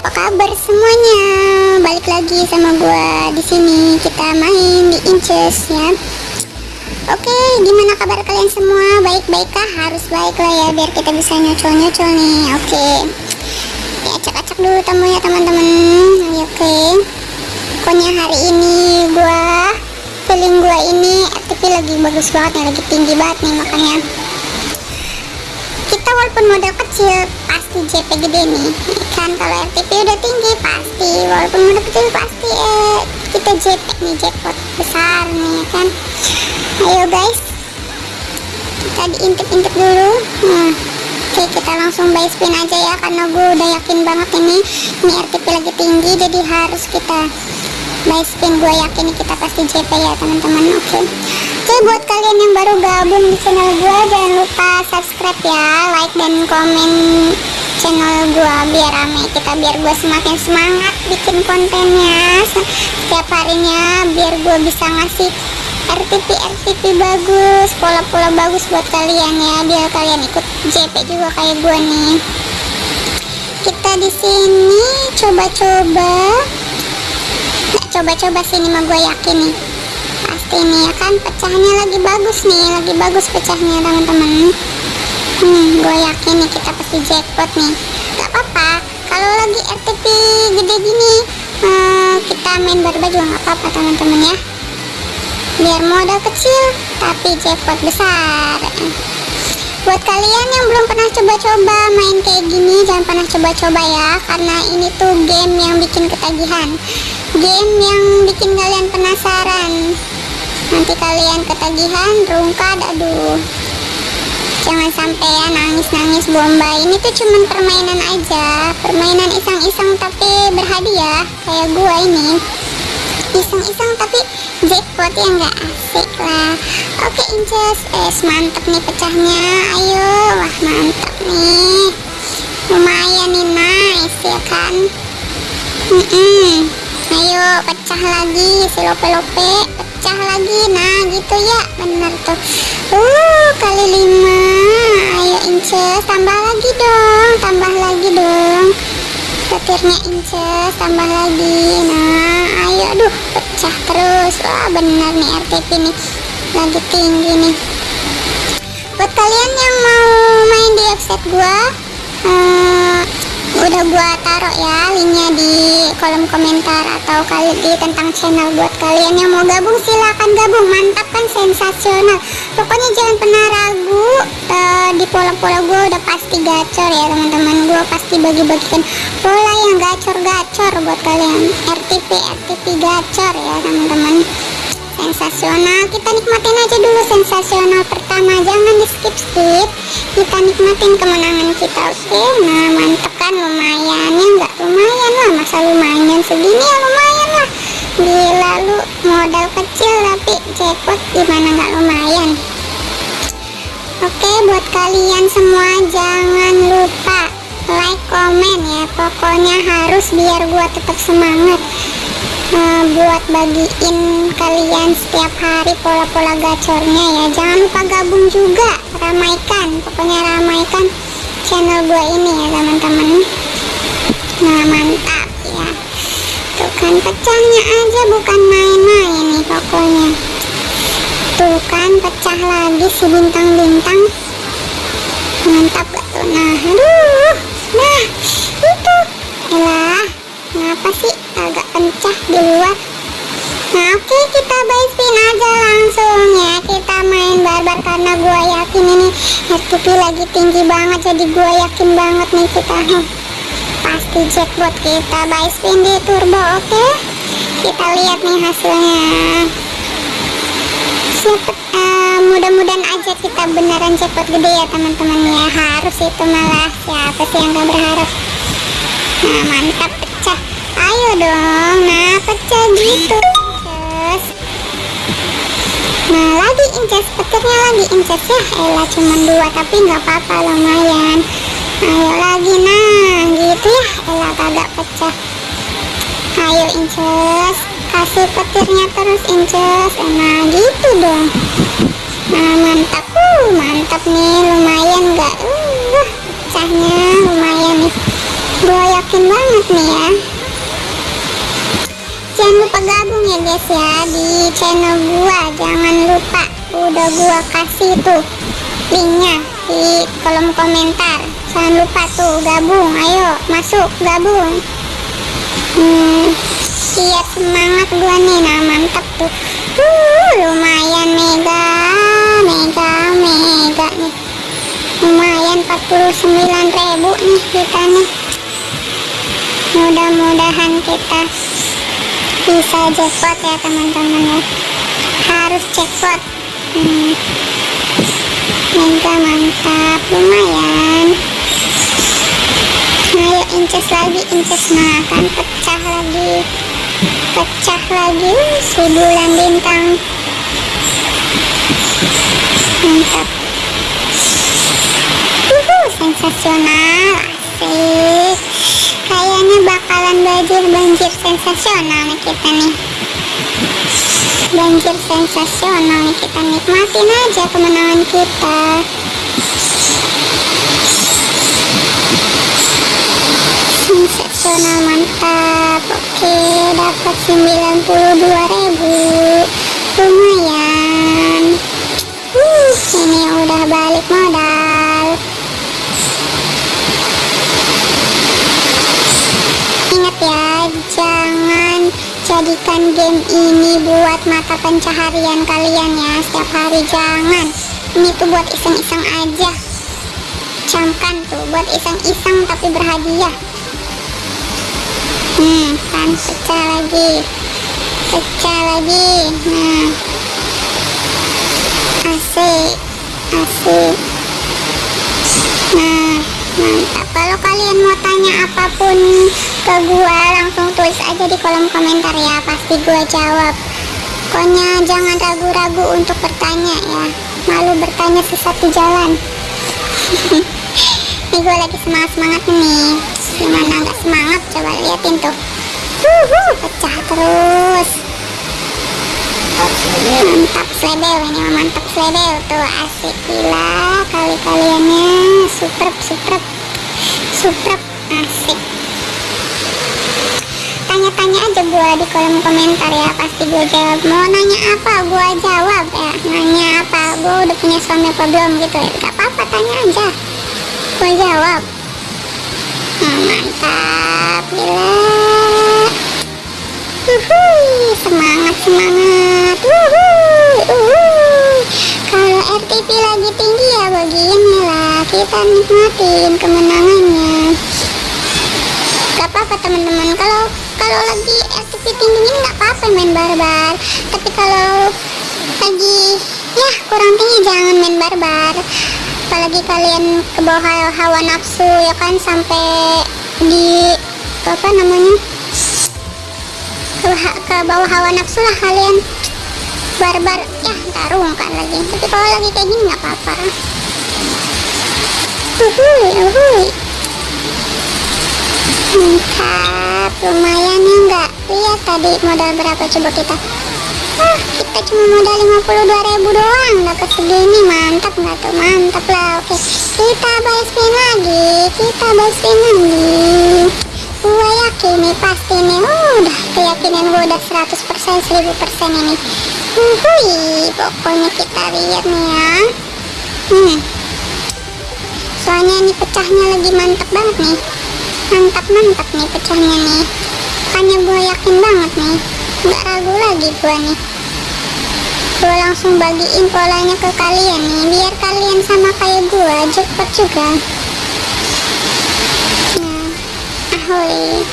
apa kabar semuanya? Balik lagi sama gua di sini kita main di Inches ya. Oke, gimana kabar kalian semua? Baik-baik kah? Harus baik lah ya biar kita bisa nyocol-nyocol nih. Oke. Ya acak-acak dulu tamunya teman-teman. Oke. Pokoknya hari ini gua feeling gua ini FTP lagi bagus banget nih, lagi tinggi banget nih makanya kita walaupun modal kecil pasti JP gede nih kan kalau RTP udah tinggi pasti. Walaupun modal kecil pasti eh, kita JP nih jackpot besar nih kan? Ayo guys. Kita diintip-intip dulu. Nah, oke kita langsung buy spin aja ya karena gue udah yakin banget ini. Ini RTP lagi tinggi jadi harus kita buy spin. Gue yakin kita pasti JP ya teman-teman oke? Oke buat kalian yang baru gabung di channel gue jangan lupa subscribe ya like dan komen channel gue biar rame kita biar gue semakin semangat bikin kontennya. Setiap harinya biar gue bisa ngasih RTP RTP bagus pola-pola bagus buat kalian ya biar kalian ikut JP juga kayak gue nih. Kita di sini coba-coba coba-coba sini mah gue yakin nih. Ini ya kan pecahnya lagi bagus nih lagi bagus pecahnya teman-teman hmm gue yakin nih kita pasti jackpot nih. Gak apa-apa kalau lagi RTP gede gini uh, kita main barba juga gak apa-apa teman-teman ya. Biar modal kecil tapi jackpot besar. Buat kalian yang belum pernah coba-coba main kayak gini jangan pernah coba-coba ya karena ini tuh game yang bikin ketagihan. Game yang bikin kalian penasaran. Nanti kalian ketagihan rungkad aduh sampai ya nangis-nangis bomba. Ini tuh cuman permainan aja. Permainan iseng-iseng tapi berhadiah kayak gua ini. Iseng-iseng tapi jackpot ya nggak asik lah. Oke inces. Eh mantep nih pecahnya. Ayo wah mantap nih. Lumayan nih nice ya kan? Mm -mm. ayo pecah lagi si lope-lope pecah lagi. Nah gitu ya. Bener tuh. Uh kali lima. Ayo inces tambah lagi dong. Tambah lagi dong. Petirnya inces tambah lagi. Nah ayo aduh pecah terus. Wah bener nih RTP nih. Lagi tinggi nih. Buat kalian yang mau main di website gua uh, udah gua taruh ya linknya di kolom komentar atau kali di tentang channel buat kalian yang mau gabung silahkan gabung. Mantap kan? Sensasional. Pokoknya jangan pernah ragu uh, di pola-pola gue udah pasti gacor ya teman-teman. Gue pasti bagi-bagikan pola yang gacor-gacor buat kalian. RTP RTP gacor ya teman-teman. Sensasional. Kita nikmatin aja dulu sensasional pertama. Jangan di skip skip kita nikmatin kemenangan kita oke? Okay? nah mantep kan lumayan. Ya nggak lumayan lah. Masa lumayan segini ya lumayan lah. Gila lu modal kecil tapi jackpot gimana nggak lumayan? Oke buat kalian semua jangan lupa like komen ya. Pokoknya harus biar gua tetap semangat uh, buat bagiin kalian setiap hari pola-pola gacornya ya. Jangan lupa gabung juga. Ramaikan pokoknya ramaikan channel gue ini ya teman-teman. Nah mantap ya. Tuh kan pecahnya aja bukan main-main nih pokoknya. Tuh kan pecah lagi si bintang-bintang. Mantap tuh? Nah aduh. Nah itu. Elah kenapa sih agak pencah di luar? Nah oke okay, kita buy spin aja langsung ya kita main barbar? Karena gue yakin ini RTP lagi tinggi banget jadi gue yakin banget nih kita pasti jackpot kita buy spin di turbo oke? Okay? kita lihat nih hasilnya. Siapa uh, mudah-mudahan aja kita beneran jackpot gede ya teman-teman ya. Harus itu malah siapa sih yang gak berharap? Nah mantap pecah. Ayo dong nah pecah gitu nah lagi inces petirnya lagi inces ya. Elah cuma dua tapi nggak apa-apa lumayan. Ayo lagi nah gitu ya. Elah kagak pecah. Ayo inces kasih petirnya terus inces. Nah gitu dong. Nah mantap. Uh mantap nih lumayan nggak? Uh pecahnya lumayan nih. Gue yakin banget nih ya lupa gabung ya guys ya di channel gua. Jangan lupa udah gua kasih tuh linknya di kolom komentar. Jangan lupa tuh gabung ayo masuk gabung. Hmm, biar semangat gua nih nah mantap tuh. Uh, lumayan mega mega mega nih. Lumayan 49.000 nih kita nih. Mudah-mudahan kita bisa jackpot ya teman-teman ya. Harus jackpot hmm. mega mantap lumayan. Ayo inces lagi inces nah kan pecah lagi. Pecah lagi si bulan bintang. Mantap. Uhuh, sensasional asik kayaknya bakalan banjir banjir sensasional nih kita nih. Banjir sensasional nih kita nikmatin aja kemenangan kita. Sensasional mantap. Oke dapat 92.000 lumayan. Uh, ini udah balik modal ingat ya jangan jadikan game ini buat mata pencaharian kalian ya setiap hari. Jangan. Ini tuh buat iseng-iseng aja. Camkan tuh buat iseng-iseng tapi berhadiah. Hmm kan pecah lagi. Pecah lagi. Nah. Asik asik nah mantap. Kalau kalian mau tanya apa pun ke gua langsung tulis aja di kolom komentar ya pasti gua jawab. Pokoknya jangan ragu-ragu untuk bertanya ya malu bertanya sesat di jalan. Ini gue lagi semangat-semangat nih. Gimana nggak semangat? Coba liatin tuh. Pecah terus. Mantap slebel ini mantap slebel tuh asik gila kali kaliannya super super super asik tanya-tanya aja gua di kolom komentar ya. Pasti gue jawab. Mau nanya apa? Gua jawab ya. Nanya apa? Gua udah punya suami apa belum gitu ya. Gak apa-apa tanya aja. Gua jawab. Nah, mantap gila. Semangat semangat. Kalau RTP lagi tinggi ya begini lah. Kita nikmatin kemenangannya. Gak apa-apa teman-teman. Kalau kalau lagi RTP tinggi nggak apa-apa main barbar. Tapi kalau lagi ya kurang tinggi jangan main barbar. Apalagi kalian ke bawah hawa nafsu ya kan sampai di apa namanya ke, ke bawah hawa nafsu lah kalian. Barbar ya tarung kan lagi. Tapi kalau lagi kayak gini nggak apa-apa. Uhuy uhuy. Mantap lumayan ya enggak lihat tadi modal berapa coba kita. Ah kita cuma modal 52.000 doang. Dapat segini mantap nggak tuh. Mantap lah oke. Kita buy spin lagi. Kita buy spin lagi. Gua yakin nih pasti nih oh, udah keyakinan gua udah 100% 1000% ini. Uhuy, pokoknya kita lihat nih ya. Hmm. Soalnya ini pecahnya lagi mantap banget nih mantap-mantap nih pecahnya nih. Makanya gue yakin banget nih. Nggak ragu lagi gue nih. Gue langsung bagiin polanya ke kalian nih biar kalian sama kayak gue cepet juga. Nah ahoy.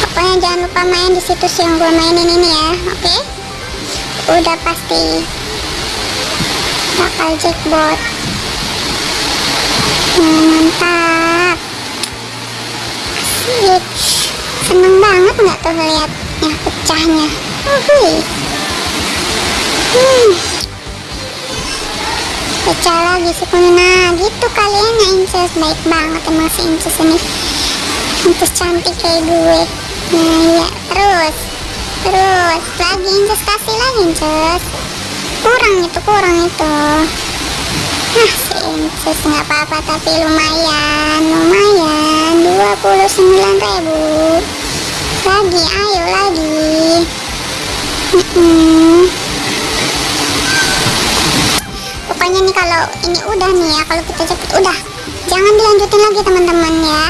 Pokoknya jangan lupa main di situs yang gue mainin ini ya oke? Okay? udah pasti bakal jackpot. Nah, mantap asik seneng banget nggak tuh liatnya pecahnya? Uhuy. hmm. pecah lagi sih nah gitu kalian ya inces baik banget emang si inces ini. Inces cantik kayak gue. Nah iya. Terus. Terus. Lagi inces kasih lagi inces kurang itu kurang itu. Hah, inces nggak apa-apa tapi lumayan, lumayan 29 ribu. Lagi, ayo lagi. Pokoknya nih kalau ini udah nih ya kalau kita cepet udah. Jangan dilanjutin lagi teman-teman ya.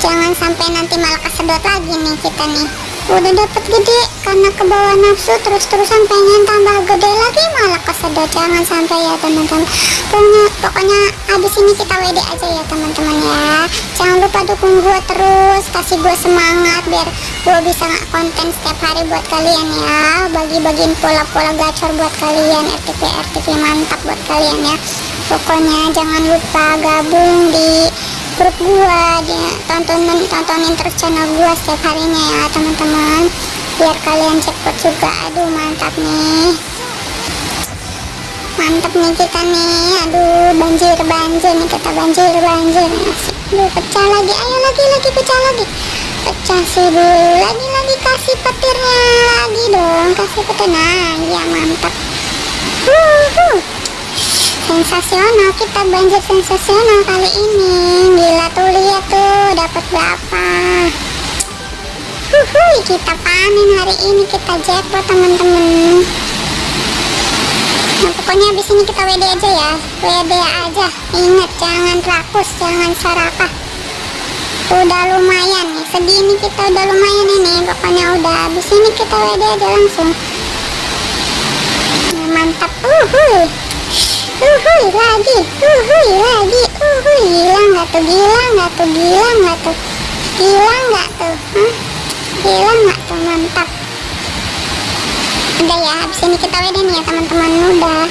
Jangan sampai nanti malah kesedot lagi nih kita nih. Udah dapet gede karena ke bawah nafsu terus-terusan pengen tambah gede lagi malah kesedot. Jangan sampai ya teman-teman. Pokoknya pokoknya habis ini kita WD aja ya teman-teman ya. Jangan lupa dukung gue terus kasih gue semangat biar gue bisa konten setiap hari buat kalian ya. Bagi-bagiin pola-pola gacor buat kalian RTP RTP mantap buat kalian ya. Pokoknya jangan lupa gabung di grup gua dia tontonin tontonin terus channel gua setiap harinya ya teman-teman biar kalian cepet juga. Aduh mantap nih. Mantap nih kita nih. Aduh banjir banjir nih kita banjir banjir. Aduh pecah lagi. Ayo lagi lagi pecah lagi. Pecah sih bu lagi lagi kasih petirnya lagi dong. Kasih petir. Nah ya mantap. Sensasional kita banjir sensasional kali ini. Gila tuh lihat tuh dapat berapa Huhuy, kita panen hari ini kita jackpot teman-teman. Nah pokoknya habis ini kita WD aja ya. WD aja. Ingat jangan rakus jangan serakah udah lumayan nih. Segini kita udah lumayan ini. Pokoknya udah habis ini kita WD aja langsung. Nah, mantap. Uhuy. Uhuy lagi uhuy lagi. Uhuy gila nggak tuh? Gila nggak tuh? Gila nggak tuh? Gila nggak tuh? Gila nggak tuh mantap. Udah ya habis ini kita wedan ya teman-teman. Udah.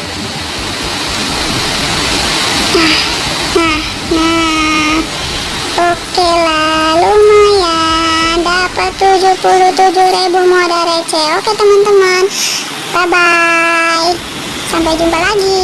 Nah nah nah. Oke lah lumayan. Dapat 77 ribu modal receh. Oke teman-teman. Bye bye Sampai jumpa lagi.